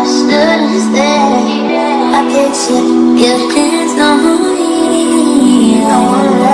I stood and stared I picture your hands on me I wanna